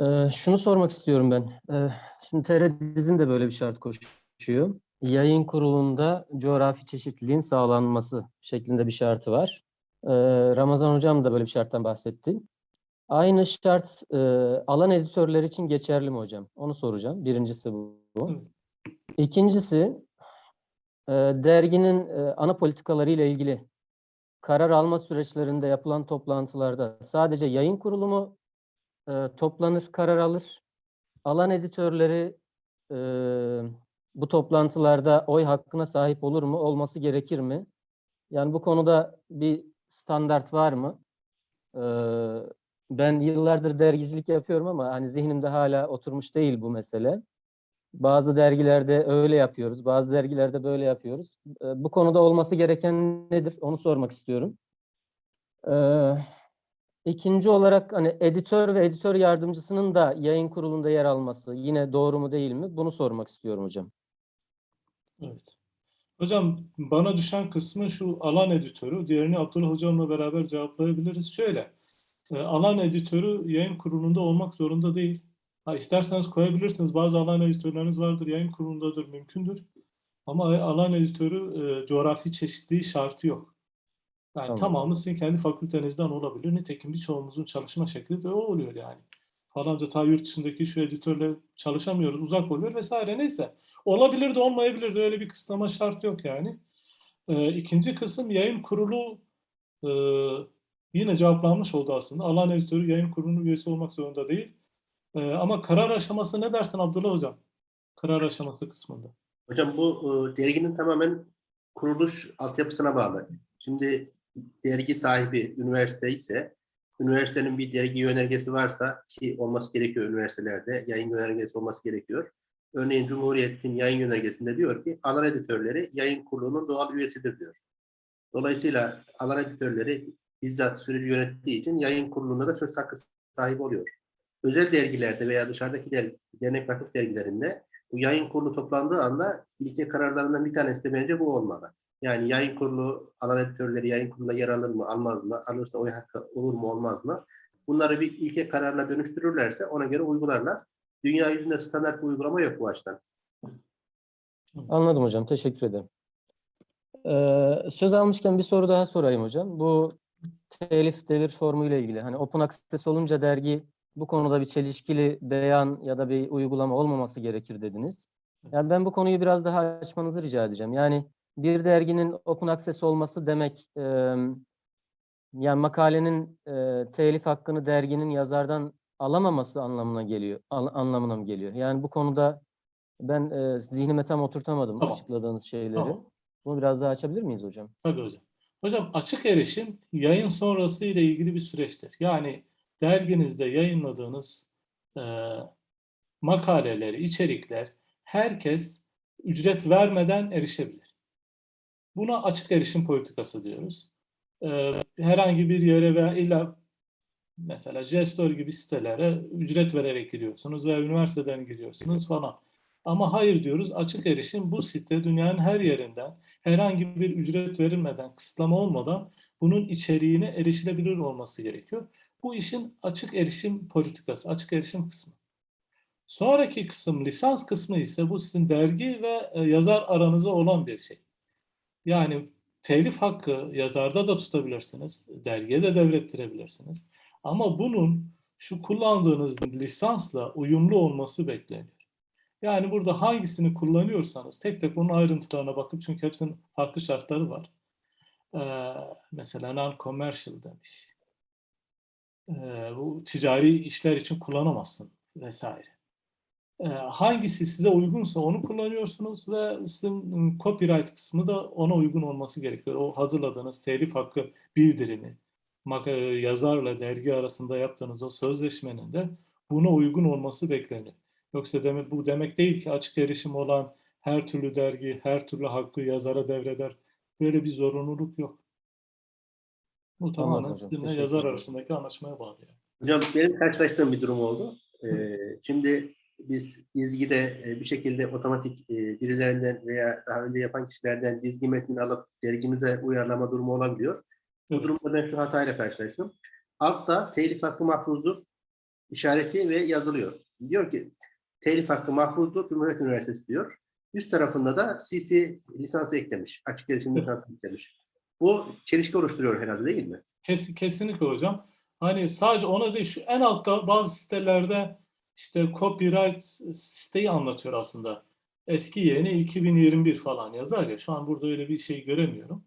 Ee, şunu sormak istiyorum ben. Ee, şimdi TR Dizin de böyle bir şart koşuyor. Yayın kurulunda coğrafi çeşitliliğin sağlanması şeklinde bir şartı var. Ee, Ramazan hocam da böyle bir şarttan bahsetti. Aynı şart e, alan editörler için geçerli mi hocam? Onu soracağım. Birincisi bu. İkincisi derginin e, ana politikaları ile ilgili karar alma süreçlerinde yapılan toplantılarda sadece yayın kurulu mu e, toplanır, karar alır? Alan editörleri e, bu toplantılarda oy hakkına sahip olur mu? Olması gerekir mi? Yani bu konuda bir standart var mı? E, ben yıllardır dergicilik yapıyorum ama hani zihnimde hala oturmuş değil bu mesele. Bazı dergilerde öyle yapıyoruz, bazı dergilerde böyle yapıyoruz. E, bu konuda olması gereken nedir? Onu sormak istiyorum. Ee, ikinci olarak hani editör ve editör yardımcısının da yayın kurulunda yer alması yine doğru mu değil mi? Bunu sormak istiyorum hocam. Evet. Hocam bana düşen kısmı şu alan editörü, diğerini Abdullah hocamla beraber cevaplayabiliriz. Şöyle, e, alan editörü yayın kurulunda olmak zorunda değil. Ha, isterseniz koyabilirsiniz. Bazı alan editörleriniz vardır, yayın kurulundadır, mümkündür. Ama alan editörü e, coğrafi çeşitliliği şartı yok. Yani Tamam. tamamı sizin kendi fakültenizden olabilir. Nitekim birçoğumuzun çalışma şekli de o oluyor yani. Falanca ta yurt dışındaki şu editörle çalışamıyoruz, uzak oluyor vesaire neyse. Olabilir de olmayabilir de öyle bir kısıtlama şart yok yani. Ee, ikinci kısım yayın kurulu e, yine cevaplanmış oldu aslında. Alan editörü yayın kurulunun üyesi olmak zorunda değil. Ee, ama karar aşaması ne dersin Abdullah Hocam? Karar aşaması kısmında. Hocam bu e, derginin tamamen kuruluş altyapısına bağlı. Şimdi dergi sahibi üniversite ise üniversitenin bir dergi yönergesi varsa ki olması gerekiyor üniversitelerde yayın yönergesi olması gerekiyor. Örneğin Cumhuriyet'in yayın yönergesinde diyor ki alan editörleri yayın kurulunun doğal üyesidir diyor. Dolayısıyla alan editörleri bizzat süreci yönettiği için yayın kurulunda da söz hakkı sahibi oluyor. Özel dergilerde veya dışarıdaki der, dernek vakıf dergilerinde bu yayın kurulu toplandığı anda ilke kararlarından bir tanesi de bence bu olmalı. Yani yayın kurulu, alan editörleri yayın kurulunda yer alır mı, almaz mı, alırsa oy hakkı olur mu, olmaz mı? Bunları bir ilke kararına dönüştürürlerse ona göre uygularlar. Dünya yüzünde standart bir uygulama yok bu açıdan. Anladım hocam. Teşekkür ederim. Ee, söz almışken bir soru daha sorayım hocam. Bu telif devir formu ile ilgili. Hani open access olunca dergi bu konuda bir çelişkili beyan ya da bir uygulama olmaması gerekir dediniz. Yani ben bu konuyu biraz daha açmanızı rica edeceğim. Yani bir derginin open access olması demek e, yani makalenin e, telif hakkını derginin yazardan alamaması anlamına geliyor. An- anlamına mı geliyor? Yani bu konuda ben e, zihnime tam oturtamadım Tamam. açıkladığınız şeyleri. Tamam. Bunu biraz daha açabilir miyiz hocam? Tabii hocam. Hocam açık erişim yayın sonrası ile ilgili bir süreçtir. Yani derginizde yayınladığınız e, makaleleri, içerikler herkes ücret vermeden erişebilir. Buna açık erişim politikası diyoruz. E, herhangi bir yere veya illa mesela Jestor gibi sitelere ücret vererek giriyorsunuz veya üniversiteden giriyorsunuz falan. Ama hayır diyoruz açık erişim bu site dünyanın her yerinden herhangi bir ücret verilmeden, kısıtlama olmadan bunun içeriğine erişilebilir olması gerekiyor. Bu işin açık erişim politikası, açık erişim kısmı. Sonraki kısım, lisans kısmı ise bu sizin dergi ve e, yazar aranızda olan bir şey. Yani telif hakkı yazarda da tutabilirsiniz, dergiye de devrettirebilirsiniz. Ama bunun şu kullandığınız lisansla uyumlu olması bekleniyor. Yani burada hangisini kullanıyorsanız tek tek onun ayrıntılarına bakıp çünkü hepsinin farklı şartları var. Ee, mesela non-commercial demiş. Bu ticari işler için kullanamazsın vesaire. Hangisi size uygunsa onu kullanıyorsunuz ve sizin copyright kısmı da ona uygun olması gerekiyor. O hazırladığınız telif hakkı bildirimi, yazarla dergi arasında yaptığınız o sözleşmenin de buna uygun olması bekleniyor. Yoksa demek, bu demek değil ki açık erişim olan her türlü dergi, her türlü hakkı yazara devreder. Böyle bir zorunluluk yok. Bu tamamen hocam, sizinle yazar arasındaki anlaşmaya bağlı. Yani. Hocam benim karşılaştığım bir durum oldu. Ee, şimdi biz dizgide e, bir şekilde otomatik e, birilerinden veya daha önce yapan kişilerden dizgi metnini alıp dergimize uyarlama durumu olabiliyor. Bu Evet. durumda ben şu hatayla karşılaştım. Altta telif hakkı mahfuzdur işareti ve yazılıyor. Diyor ki telif hakkı mahfuzdur Cumhuriyet Üniversitesi diyor. Üst tarafında da CC lisansı eklemiş. Açık erişim lisansı eklemiş. Bu çelişki oluşturuyor herhalde değil mi? Kes, kesinlikle hocam. Hani sadece ona değil şu en altta bazı sitelerde işte copyright siteyi anlatıyor aslında. Eski yeni 2021 falan yazar ya. Şu an burada öyle bir şey göremiyorum.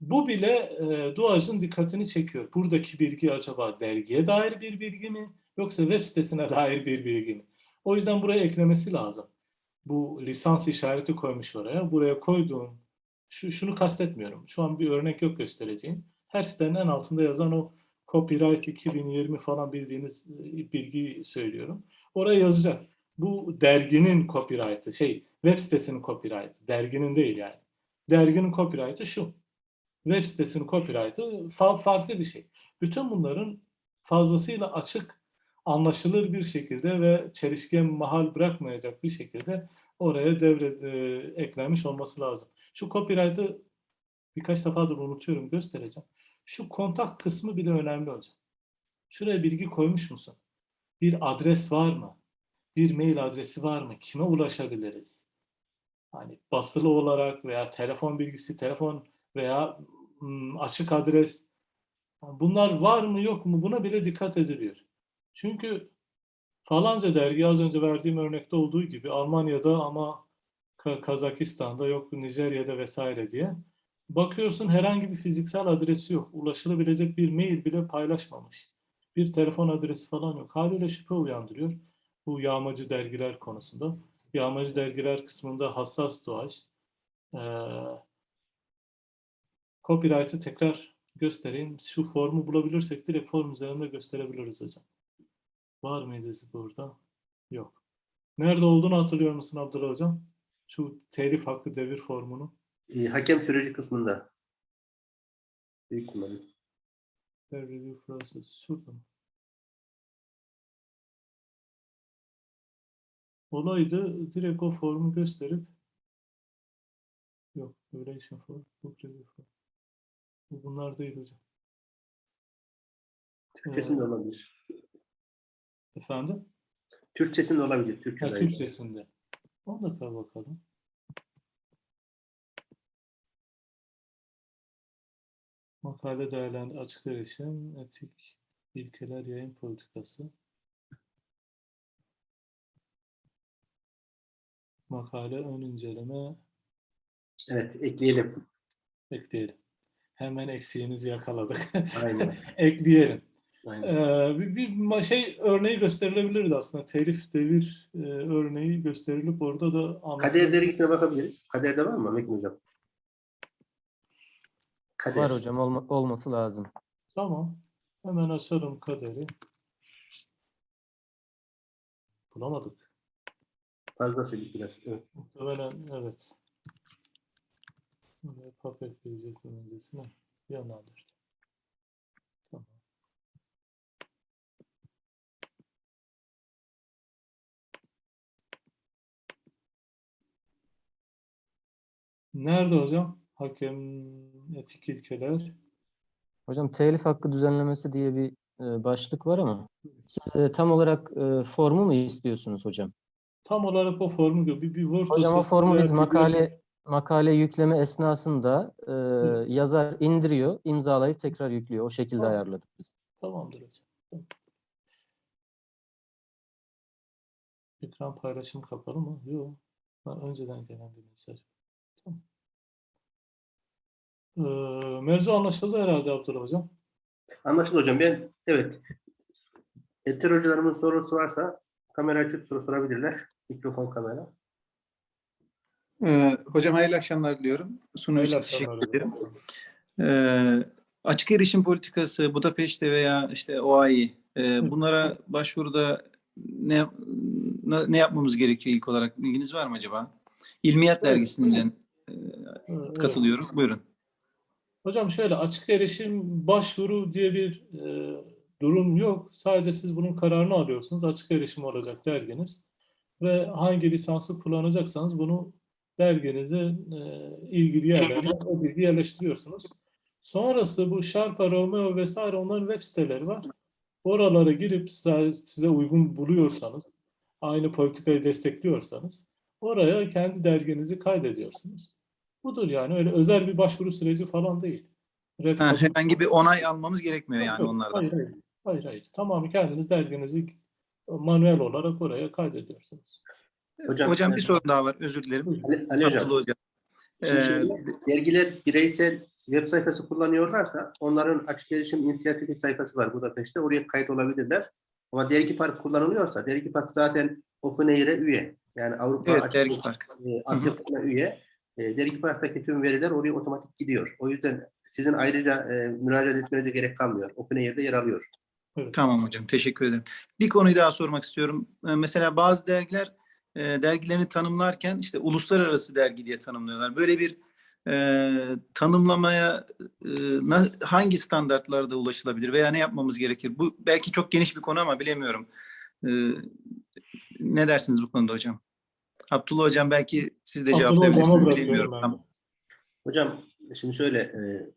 Bu bile e, Duaj'ın dikkatini çekiyor. Buradaki bilgi acaba dergiye dair bir bilgi mi yoksa web sitesine dair bir bilgi mi? O yüzden buraya eklemesi lazım. Bu lisans işareti koymuş oraya. Buraya koyduğun şu, şunu kastetmiyorum. Şu an bir örnek yok göstereceğim. Her sitenin en altında yazan o copyright 2020 falan bildiğiniz e, bilgiyi söylüyorum. Oraya yazacak. Bu derginin copyright'ı, şey web sitesinin copyright'ı, derginin değil yani. Derginin copyright'ı şu. Web sitesinin copyright'ı fa- farklı bir şey. Bütün bunların fazlasıyla açık, anlaşılır bir şekilde ve çelişkiye mahal bırakmayacak bir şekilde oraya devre e, eklenmiş olması lazım. Şu copyright'ı birkaç defadır unutuyorum göstereceğim. Şu kontak kısmı bile önemli hocam. Şuraya bilgi koymuş musun? Bir adres var mı? Bir mail adresi var mı? Kime ulaşabiliriz? Hani basılı olarak veya telefon bilgisi, telefon veya açık adres. Bunlar var mı yok mu? Buna bile dikkat ediliyor. Çünkü falanca dergi az önce verdiğim örnekte olduğu gibi Almanya'da ama Kazakistan'da yok Nijerya'da vesaire diye. Bakıyorsun herhangi bir fiziksel adresi yok. Ulaşılabilecek bir mail bile paylaşmamış. Bir telefon adresi falan yok. Haliyle şüphe uyandırıyor. Bu yağmacı dergiler konusunda. Yağmacı dergiler kısmında hassas doğaç. Ee, copyright'ı tekrar göstereyim. Şu formu bulabilirsek direkt form üzerinde gösterebiliriz hocam. Var mıydı burada? Yok. Nerede olduğunu hatırlıyor musun Abdullah hocam? Şu telif hakkı devir formunu. E, hakem süreci kısmında. Büyük. Fair review process. Şurada mı? Olaydı direkt o formu gösterip yok. Relation form, book review form. Bu Bunlar değil hocam. Türkçesinde olabilir. Efendim? Türkçesinde olabilir. Türkçe Ha. Türkçesinde. Ona da kal bakalım. Makale değerlendi açık erişim, etik ilkeler, yayın politikası. Makale ön inceleme Evet, ekleyelim. ekleyelim. Hemen eksiğinizi yakaladık. Aynen. Ekleyelim. Aynen. Ee, bir, bir şey örneği gösterilebilirdi aslında. Telif devir e, örneği gösterilip orada da. Kader dergisine bakabiliriz. Kader'de var mı Mekin Hocam? Kader. Var hocam olma- olması lazım. Tamam. Hemen açarım kaderi. Bulamadık. Fazla sildik biraz. Evet. Muhtemelen evet. Papet gelecektim öncesine. Yanaldırdım. Tamam. Nerede hocam? Hakem etik ilkeler. Hocam telif hakkı düzenlemesi diye bir e, başlık var ama siz e, tam olarak e, formu mu istiyorsunuz hocam? Tam olarak o formu bir, bir Word Hocam o formu biz bir- makale makale yükleme esnasında e, Hı. yazar indiriyor, imzalayıp tekrar yüklüyor. O şekilde Tamam. ayarladık biz. Tamamdır hocam. Tamam. Ekran paylaşım kapalı mı? Yok. Ha, önceden gelen bir mesaj. Tamam. Ee, mevzu anlaşıldı herhalde Abdullah hocam. Anlaşıldı hocam. Ben evet. Eter hocalarımın sorusu varsa kamera açıp soru sorabilirler. Mikrofon kamera. Ee, hocam hayırlı akşamlar diliyorum. Hayırlı teşekkür ederim. Ee, açık erişim politikası, Budapeşte veya işte OAI e, bunlara başvuruda ne ne yapmamız gerekiyor ilk olarak? Bilginiz var mı acaba? İlmiyat dergisinden evet. katılıyorum. Buyurun. Hocam şöyle açık erişim başvuru diye bir e, durum yok. Sadece siz bunun kararını alıyorsunuz. Açık erişim olacak derginiz. Ve hangi lisansı kullanacaksanız bunu derginize e, ilgili yerlerine o bilgi yerleştiriyorsunuz. Sonrası bu Sharpa, Romeo vesaire onların web siteleri var. Oralara girip size, size uygun buluyorsanız, aynı politikayı destekliyorsanız oraya kendi derginizi kaydediyorsunuz. Budur yani öyle özel bir başvuru süreci falan değil. Red Ha, herhangi bir onay almamız gerekmiyor Yok, yani yok. onlardan. Hayır, hayır. Hayır, hayır. Tamamı kendiniz derginizi manuel olarak oraya kaydediyorsunuz. Hocam, Hocam, bir sorun daha var. Özür dilerim. Ali, Ali Hocam. Hocam. Ee, dergiler bireysel web sayfası kullanıyorlarsa onların açık erişim inisiyatifi sayfası var Budapeşte. Oraya kayıt olabilirler. Ama Dergi Park kullanılıyorsa Dergi Park zaten OpenAIR'e üye. Yani Avrupa evet, Açık Dergi Park. e, üye. E, Dergi Park'taki tüm veriler oraya otomatik gidiyor. O yüzden sizin ayrıca e, müracaat etmenize gerek kalmıyor. OpenAIR'de yer alıyor. Tamam hocam, teşekkür ederim. Bir konuyu daha sormak istiyorum. Ee, Mesela bazı dergiler e, dergilerini tanımlarken işte uluslararası dergi diye tanımlıyorlar. Böyle bir e, tanımlamaya e, na- hangi standartlarda ulaşılabilir veya ne yapmamız gerekir? Bu belki çok geniş bir konu ama bilemiyorum. Ee, ne dersiniz bu konuda hocam? Abdullah hocam belki siz de cevaplayabilirsiniz. Tamam. Hocam şimdi şöyle e,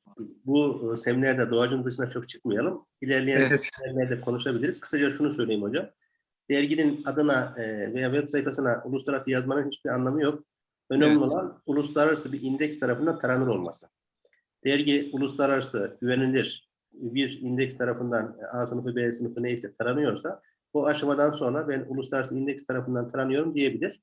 bu e, seminerde doğacın dışına çok çıkmayalım. İlerleyen Evet. seminerlerde konuşabiliriz. Kısaca şunu söyleyeyim hocam. Derginin adına e, veya web sayfasına uluslararası yazmanın hiçbir anlamı yok. Önemli Evet. olan uluslararası bir indeks tarafından taranır olması. Dergi uluslararası güvenilir bir indeks tarafından A sınıfı, B sınıfı neyse taranıyorsa o aşamadan sonra ben uluslararası indeks tarafından taranıyorum diyebilir.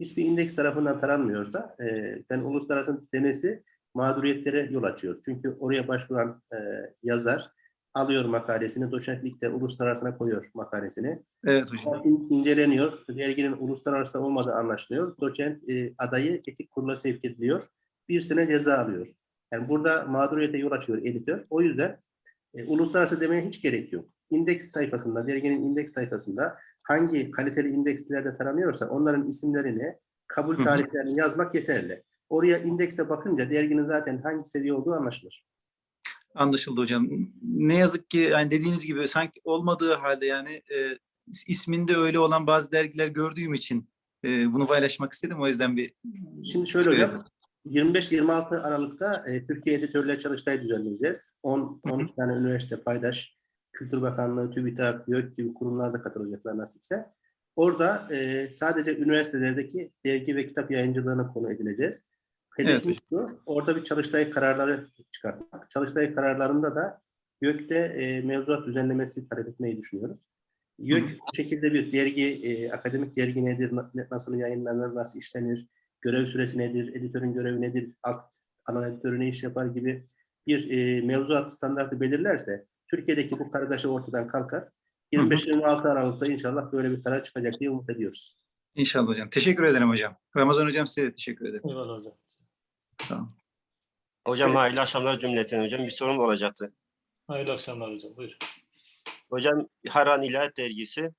Hiçbir indeks tarafından taranmıyorsa e, ben uluslararası demesi mağduriyetlere yol açıyor. Çünkü oraya başvuran e, yazar alıyor makalesini, doçentlikte uluslararasına koyuyor makalesini. Evet hocam. İn- inceleniyor, derginin uluslararası olmadığı anlaşılıyor. Doçent e, adayı etik kurula sevk ediliyor. Bir sene ceza alıyor. Yani burada mağduriyete yol açıyor editör. O yüzden e, uluslararası demeye hiç gerek yok. İndeks sayfasında, derginin indeks sayfasında hangi kaliteli indekslerde taranıyorsa onların isimlerini, kabul tarihlerini yazmak yeterli. Oraya indekse bakınca derginin zaten hangi seviye olduğu anlaşılır. Anlaşıldı hocam. Ne yazık ki yani dediğiniz gibi sanki olmadığı halde yani e, is- isminde öyle olan bazı dergiler gördüğüm için e, bunu paylaşmak istedim. O yüzden bir Şimdi şöyle hocam, söyledim. 25-26 Aralık'ta e, Türkiye Editörler Çalıştayı düzenleyeceğiz. 10 Hı hı. 12 tane üniversite paydaş, Kültür Bakanlığı, TÜBİTAK, YÖK gibi kurumlar da katılacaklar nasipse. Orada e, sadece üniversitelerdeki dergi ve kitap yayıncılığına konu edileceğiz. Hedefimiz şu, orada bir çalıştay kararları çıkartmak. Çalıştay kararlarında da YÖK'te e, mevzuat düzenlemesi talep etmeyi düşünüyoruz. YÖK bu şekilde bir dergi, e, akademik dergi nedir, na- nasıl yayınlanır, nasıl işlenir, görev süresi nedir, editörün görevi nedir, alt ana editörü ne iş yapar gibi bir e, mevzuat standartı belirlerse Türkiye'deki bu kargaşa ortadan kalkar. 25-26 Aralık'ta inşallah böyle bir karar çıkacak diye umut ediyoruz. İnşallah hocam. Teşekkür ederim hocam. Ramazan hocam size de teşekkür ederim. Eyvallah hocam. Sağ olun. Hocam hayırlı akşamlar cümleten hocam. Bir sorum olacaktı. Hayırlı akşamlar hocam. Buyurun. Hocam Haran İlahiyat Dergisi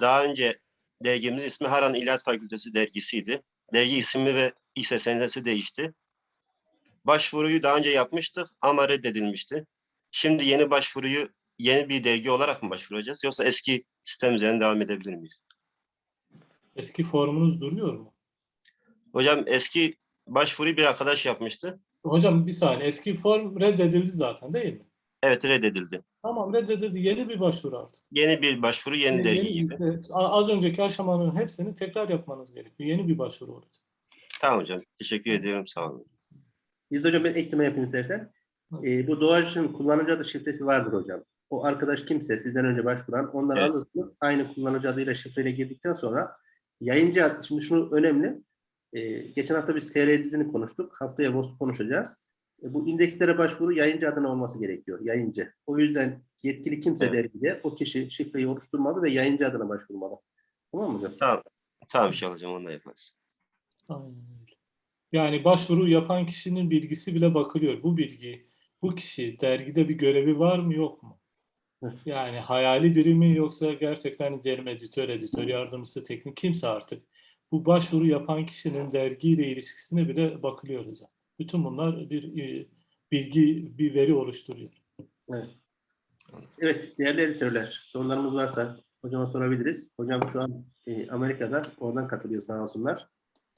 daha önce dergimiz ismi Haran İlahiyat Fakültesi Dergisi'ydi. Dergi ismi ve ise senesi değişti. Başvuruyu daha önce yapmıştık ama reddedilmişti. Şimdi yeni başvuruyu yeni bir dergi olarak mı başvuracağız yoksa eski sistem üzerine devam edebilir miyiz? Eski formunuz duruyor mu? Hocam eski başvuruyu bir arkadaş yapmıştı. Hocam bir saniye. Eski form reddedildi zaten değil mi? Evet reddedildi. Tamam reddedildi. Yeni bir başvuru artık. Yeni bir başvuru yeni dergi gibi. evet, az önceki aşamanın hepsini tekrar yapmanız gerekiyor. Yeni bir başvuru olacak. Tamam hocam. Teşekkür ediyorum. Sağ olun. Biz hocam ben ekleme yapayım istersen. E, bu doğacın kullanıcı adı şifresi vardır hocam. O arkadaş kimse sizden önce başvuran onları Evet. alırsınız. Aynı kullanıcı adıyla şifreyle girdikten sonra yayıncı ad, şimdi şunu önemli. E, geçen hafta biz TR dizini konuştuk. Haftaya VOS konuşacağız. E, bu indekslere başvuru yayıncı adına olması gerekiyor. Yayıncı. O yüzden yetkili kimse Evet. dergide o kişi şifreyi oluşturmalı ve yayıncı adına başvurmalı. Tamam mı hocam? Tamam. Tamam inşallah hocam onu da yaparız. Aynen öyle. Yani başvuru yapan kişinin bilgisi bile bakılıyor. Bu bilgi, bu kişi dergide bir görevi var mı yok mu? Yani hayali biri mi yoksa gerçekten diyelim editör, editör yardımcısı, teknik kimse artık. Bu başvuru yapan kişinin dergiyle ilişkisine bile bakılıyor hocam. Bütün bunlar bir e, bilgi, bir veri oluşturuyor. Evet. Evet, değerli editörler, sorularımız varsa hocama sorabiliriz. Hocam şu an e, Amerika'da, oradan katılıyor sağ olsunlar.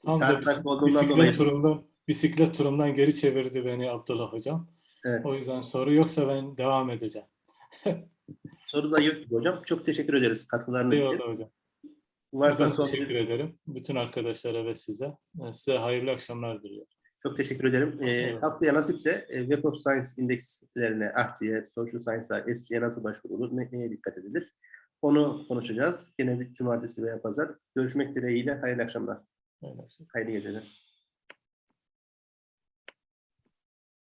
Tam Saat bisiklet dolayı. turundan, bisiklet turumdan geri çevirdi beni Abdullah hocam. Evet. O yüzden soru yoksa ben devam edeceğim. Soru da yok hocam. Çok teşekkür ederiz katkılarınız için. Eyvallah hocam. Varsa son teşekkür ederim. Bütün arkadaşlara ve size. Size hayırlı akşamlar diliyorum. çok teşekkür ederim. Ee, Eyvallah. haftaya nasipse e, Web of Science indekslerine, AHTİ'ye, Social Science'a, SC'ye nasıl başvurulur, ne, neye dikkat edilir? Onu konuşacağız. Yine bir cumartesi veya pazar. Görüşmek dileğiyle. Hayırlı akşamlar. Öyle. Hayırlı geceler.